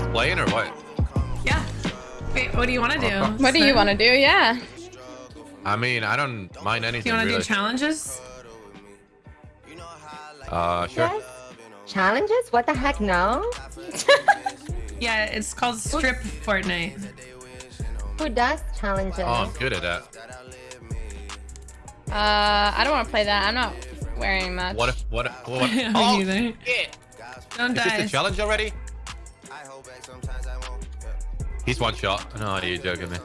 just playing or what? Yeah. Wait, what do you want to do? What do you want to do? Yeah. I mean, I don't mind Do anything. you want to really. do challenges? Uh, sure. Yes. Challenges? What the heck? No. Yeah, it's called Strip Fortnite. Who does challenges? Oh, I'm good at that. Uh, I don't want to play that. I'm not wearing much. What if, what if, what if, oh, shit. Don't Is this die. a challenge already? He's one shot. No, you're joking me.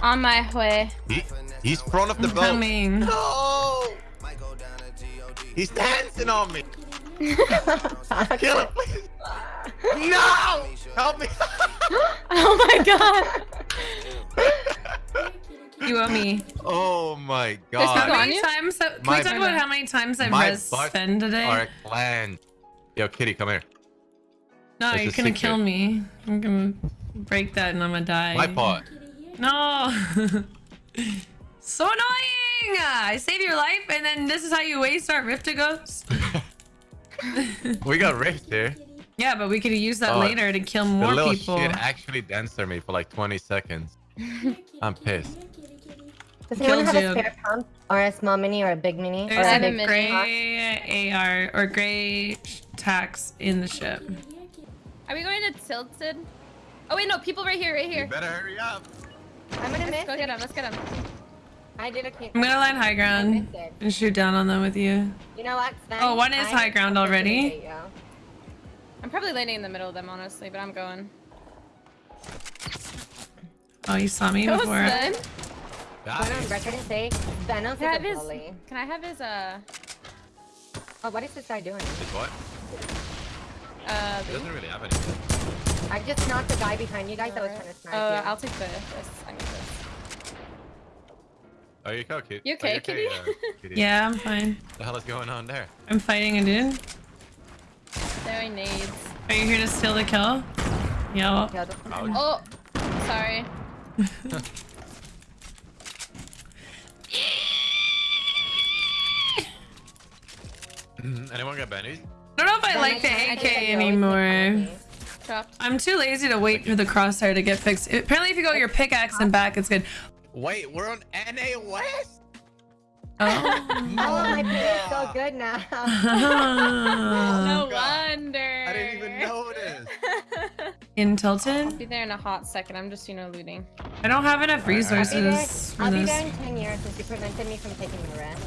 On my way. He, he's front of the I'm boat. coming. No! He's dancing on me. Kill him, please. No! Help me. Oh my god. You owe me. oh my There's How god. many times? Have, can My- we talk about how many times I've My res butt Sven today? Our clan. Yo, Kitty, come here. No, That's you're gonna secret. kill me. I'm gonna break that and I'm gonna die. My pot. No. so annoying! I save your life and then this is how you waste our Rift-To-Gos? We got rift here. Yeah, but we could use that Oh, later to kill The more little people. shit actually danced on me for like 20 seconds. I'm pissed. Does anyone Killed have you. a spare pump or a small mini or a big mini? There's or I a have a big gray AR or gray tax in the ship. Are we going to Tilted? Oh wait, no, people right here, right You here. better hurry up. I'm gonna Let's miss go it. get him. Let's get him. I did okay. I'm gonna line high ground and shoot down on them with you. You know what, Sven? Oh, one is I high ground already. I'm probably landing in the middle of them, honestly, but I'm going. Oh, you saw me Go, before. Sven. Got Going on record and say, Venom's Can I have his? Can I have his? Uh, Oh, what is this guy doing? It's what? Uh. He doesn't really have anything. I just knocked the guy behind you guys that was trying to snipe Uh, you. I'll take the. This. I need this. Are you okay, Kitty? You okay, Kitty? uh, Kitty? Yeah, I'm fine. What the hell is going on there? I'm fighting a dude. There he nades. Are you here to steal the kill? Yeah. Killed Oh, sorry. Anyone got bennies? I don't know if I like the I AK think that you always anymore. I'm too lazy to wait for the crosshair to get fixed. Apparently, if you go your pickaxe and back, it's good. Wait, we're on NA West? Oh. Oh, my ping is so good now. No oh God. wonder. I didn't even notice. In Tilted? Be there in a hot second. I'm just, you know, looting. I don't have enough I'll be there, resources for I'll be there this. in 10 years since you prevented me from taking the rest.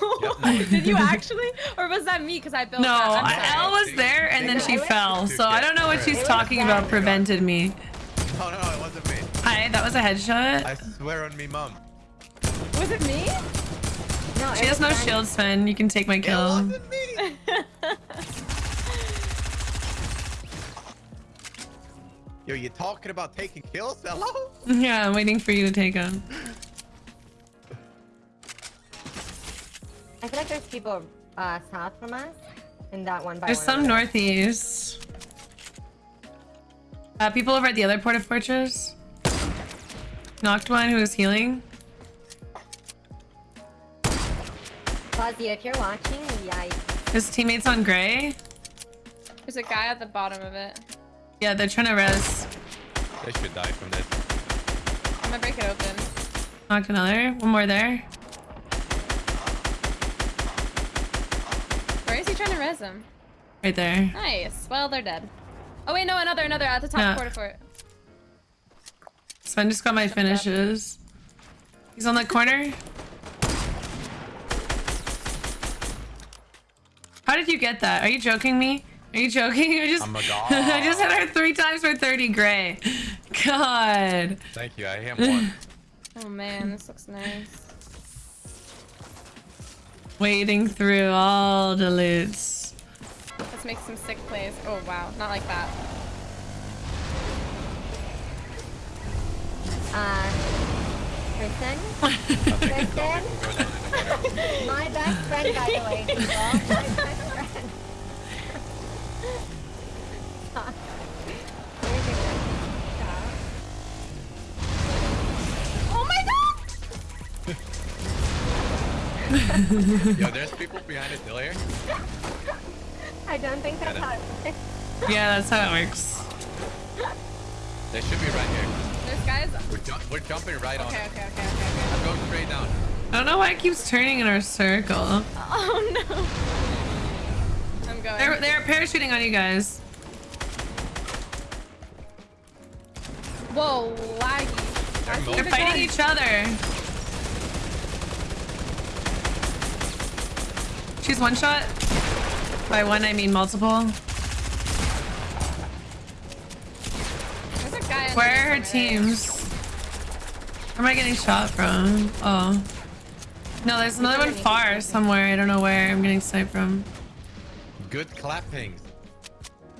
Did you actually? Or was that me? Because I built No, that. I'm I- Elle was there and then she fell. So I don't know what she's talking about prevented me. Oh no, it wasn't me. Hi, that was a headshot. I swear on me, mom. Was it me? No, She has no Sven. shield, Sven. You can take my It kill. wasn't me. Yo, you talking about taking kills? Hello? Yeah, I'm waiting for you to take him. I feel like there's people uh, south from us in that one by There's one some over northeast. Uh, people over at the other port of fortress. Knocked one who was healing. Fuzzy, if you're watching, yikes. His teammates on gray. There's a guy at the bottom of it. Yeah, they're trying to res. They should die from that. I'm gonna break it open. Knocked another. One more there. Where is he trying to res him? Right there. Nice. Well, they're dead. Oh wait, no, another, another at the top Yeah. quarter fort. Sven just got my finishes. He's on the corner. How did you get that? Are you joking me? Are you joking? I just I'm a god. I just hit her three times for 30 gray. God. Thank you. I am one. Oh man, this looks nice. Wading through all the loots. Let's make some sick plays. Oh wow, not like that. Uh, Kristen? Kristen? My best friend, by the way, Yo, there's people behind us still here. I don't think that's how it works. Yeah, that's how it works. They should be right here. There's guys. We're, ju we're jumping right on Okay, it. okay, okay, okay, okay. Go straight down. I don't know why it keeps turning in our circle. Oh no. I'm going. They're they're parachuting on you guys. Whoa, laggy. They're They're fighting each other. She's one shot. By one, I mean multiple. There's a guy. Where are her underneath over there. teams? Where am I getting shot from? Oh. No, there's another one far somewhere. I don't know where I'm getting sniped from. Good clapping.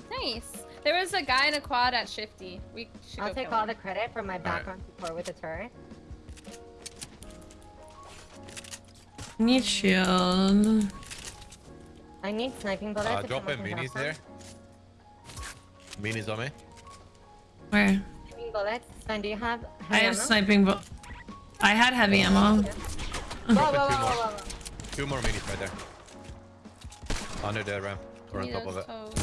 Nice. There was a guy in a quad at Shifty. We should I'll go take all him. the credit for my background support with the turret. Need shield. I need sniping bullets. Uh, if drop in someone can minis there. Minis on me. Where? Sniping bullets. Sven, do you have? I have ammo? sniping bu- I had heavy ammo. Whoa, whoa, whoa, whoa, whoa, whoa. Two more minis right there. Under the ramp. Or on top of it. toes.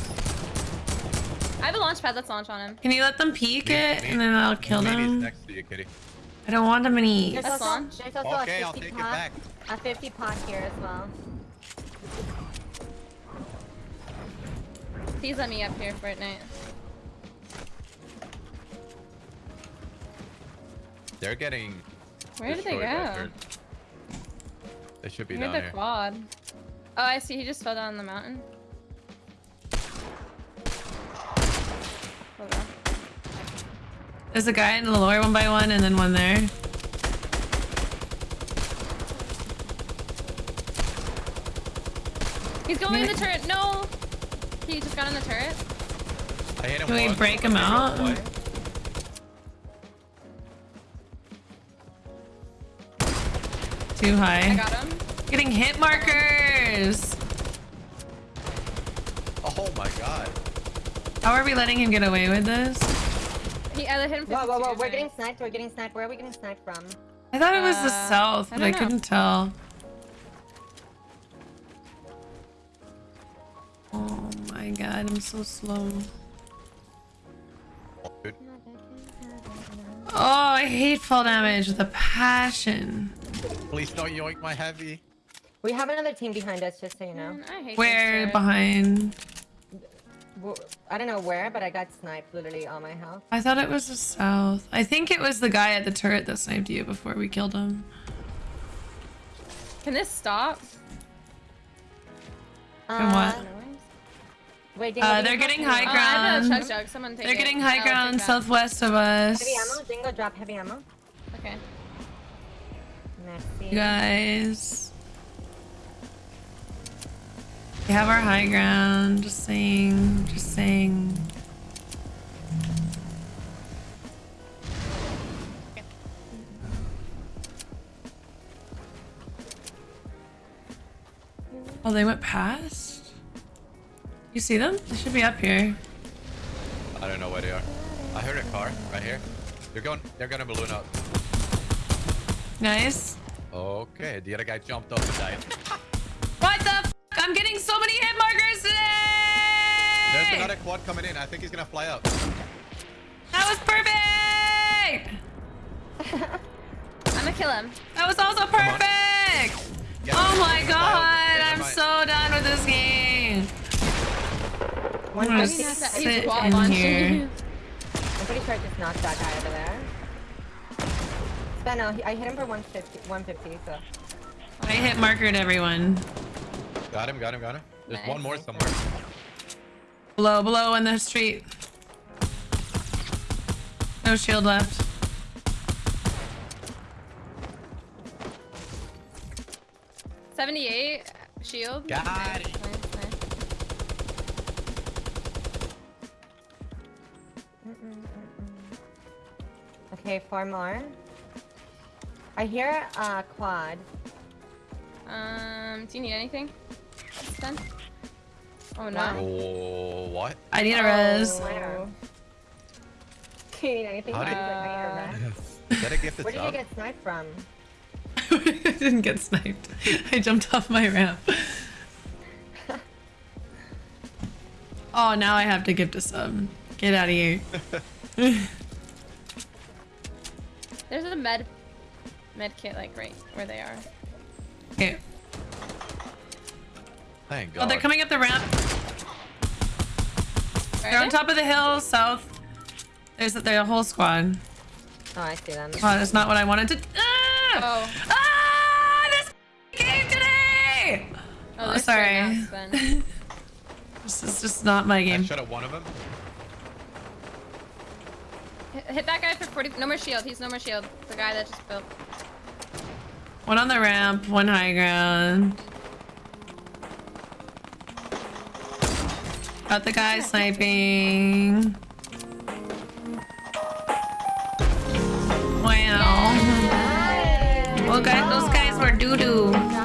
I have a launch pad. Let's launch on him. Can you let them peek Mi- it mi- and then I'll kill minis them? next to you, kitty. I don't want them in eat. There's also, there's also Okay, a I'll 50 take it back. a 50 pot here as well. Please let me up here, for Fortnite. They're getting. Where did they go? turret. They should be Near down the here. quad. Oh, I see. He just fell down the mountain. There's a guy in the lower one by one and then one there. He's going in the turret. No. He just got in the turret. I hit him Can we once, break him out? away. Too I high. got him. Getting hit markers. Oh my god. How are we letting him get away with this? He I hit him. Whoa, whoa, whoa, we're getting sniped, we're getting sniped. Where are we getting sniped from? I thought it was the Uh, south, I but I, don't know. couldn't tell. My god, I'm so slow. Oh, dude. Oh, I hate fall damage with a passion. Please don't yoink my heavy. We have another team behind us, just so you know. Man, I hate Where behind? I don't know where, but I got sniped literally on my house. I thought it was the south. I think it was the guy at the turret that sniped you before we killed him. Can this stop? And what? Um, Wait, Dingo, Uh, they're getting heavy high Oh, I have a ground. chug. Someone take They're it. getting I'll high take ground southwest of us. Heavy ammo? Dingo, drop heavy ammo. Okay. Merci. You guys. We have our high ground. Just saying. Just saying. Oh, they went past? You see them? They should be up here. I don't know where they are. I heard a car right here. They're going. They're gonna balloon up. Nice. Okay, the other guy jumped up and died. What the f I'm getting so many hit markers today! There's another quad coming in. I think he's gonna fly up. That was perfect! I'm gonna kill him. That was also perfect! Get Oh my god, out. Get him I'm so done with this game. One I'm gonna. He's sit wall in here. I'm pretty sure I just knocked that guy over there. Sven, no, he- I hit him for 150, 150 so. I hit marker markered everyone. Got him. Got him. Got him. There's Nice. one more somewhere. Below, below in the street. No shield left. Seventy-eight shield. Got it. Okay, four more. I hear a quad. Um, do you need anything? Sven? Oh no. Wow. Oh, what? I need a res. Where? Do you need anything? How did- like, I need a rest. Is that a gifted Where did you get sniped from? I didn't get sniped. I jumped off my ramp. Oh, now I have to give to sub. Get out of here. There's a med med kit like right where they are. Okay. Thank God. Oh, they're coming up the ramp. Where They're on they? top of the hill, south. There's there's a whole squad. Oh, I see them. Oh, that's not what I wanted to. Ah! Oh, Ah! This game today. oh, Oh, sorry. square. This is just not my I game. shot at one of them. Hit, that guy for 40. No more shield. He's no more shield. The guy that just built. One on the ramp, one high ground. Got the guy sniping. Wow. Well, guys, those guys were doo doo.